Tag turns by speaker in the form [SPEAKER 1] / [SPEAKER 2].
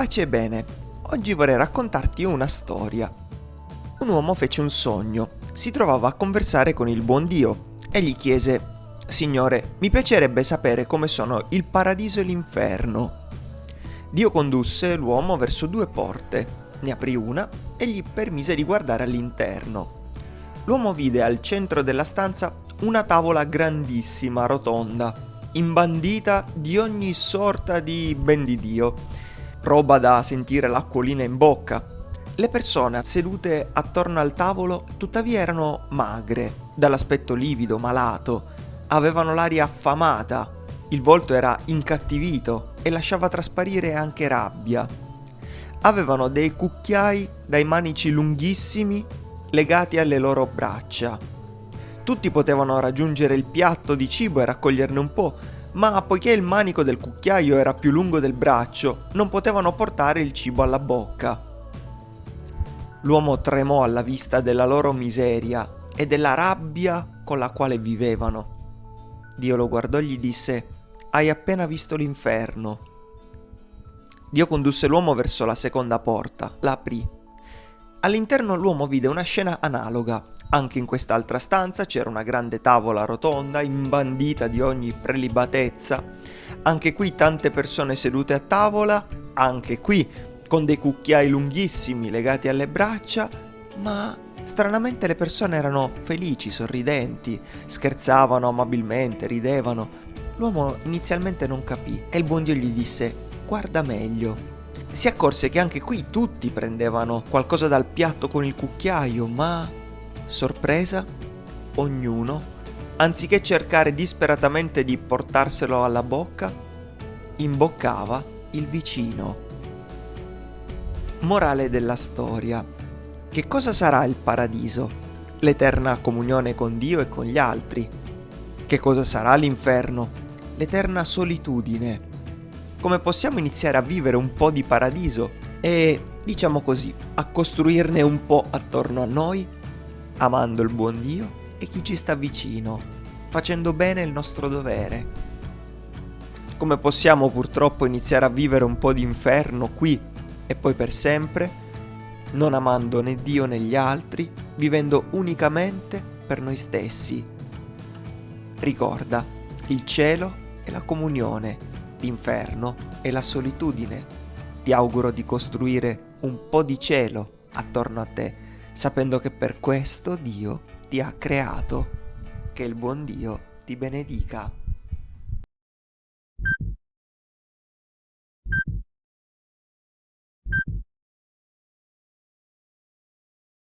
[SPEAKER 1] Pace e bene, oggi vorrei raccontarti una storia. Un uomo fece un sogno, si trovava a conversare con il buon Dio e gli chiese, Signore, mi piacerebbe sapere come sono il paradiso e l'inferno. Dio condusse l'uomo verso due porte, ne aprì una e gli permise di guardare all'interno. L'uomo vide al centro della stanza una tavola grandissima, rotonda, imbandita di ogni sorta di ben di Dio roba da sentire l'acquolina in bocca. Le persone sedute attorno al tavolo tuttavia erano magre, dall'aspetto livido, malato, avevano l'aria affamata, il volto era incattivito e lasciava trasparire anche rabbia. Avevano dei cucchiai dai manici lunghissimi legati alle loro braccia. Tutti potevano raggiungere il piatto di cibo e raccoglierne un po', ma poiché il manico del cucchiaio era più lungo del braccio, non potevano portare il cibo alla bocca. L'uomo tremò alla vista della loro miseria e della rabbia con la quale vivevano. Dio lo guardò e gli disse, Hai appena visto l'inferno. Dio condusse l'uomo verso la seconda porta, la aprì. All'interno l'uomo vide una scena analoga, anche in quest'altra stanza c'era una grande tavola rotonda, imbandita di ogni prelibatezza. Anche qui tante persone sedute a tavola, anche qui con dei cucchiai lunghissimi legati alle braccia, ma stranamente le persone erano felici, sorridenti, scherzavano amabilmente, ridevano. L'uomo inizialmente non capì e il buon Dio gli disse guarda meglio. Si accorse che anche qui tutti prendevano qualcosa dal piatto con il cucchiaio, ma sorpresa, ognuno, anziché cercare disperatamente di portarselo alla bocca, imboccava il vicino. Morale della storia. Che cosa sarà il paradiso? L'eterna comunione con Dio e con gli altri. Che cosa sarà l'inferno? L'eterna solitudine. Come possiamo iniziare a vivere un po' di paradiso e, diciamo così, a costruirne un po' attorno a noi? Amando il buon Dio e chi ci sta vicino, facendo bene il nostro dovere. Come possiamo purtroppo iniziare a vivere un po' di inferno qui e poi per sempre, non amando né Dio né gli altri, vivendo unicamente per noi stessi. Ricorda, il cielo è la comunione, l'inferno è la solitudine. Ti auguro di costruire un po' di cielo attorno a te sapendo che per questo Dio ti ha creato. Che il buon Dio ti benedica.